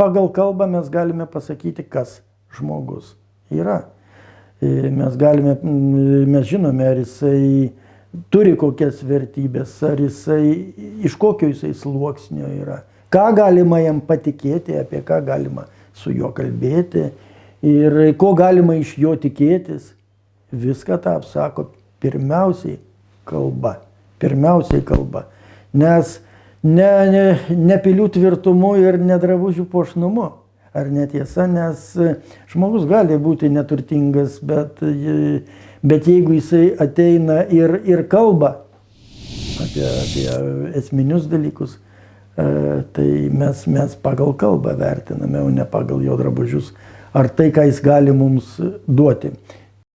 pagal kalbą mes galime pasakyti, kas žmogus yra. E, mes galime, mes žinome, ar jisai turi kokias vertybės, ar jisai iš kokio jisai sluoksnio yra. Ką galima jam patikėti, apie ką galima su juo kalbėti ir ko galima iš jo tikėtis. Viską tą apsako pirmiausiai kalba. Pirmiausiai kalba. Nes ne, ne, ne pilių tvirtumu ir nedrabužių pošnumu. Ar netiesa, nes žmogus gali būti neturtingas, bet, bet jeigu jisai ateina ir, ir kalba apie, apie esminius dalykus, e, tai mes, mes pagal kalbą vertiname, o ne pagal jo drabužius ar tai, ką jis gali mums duoti.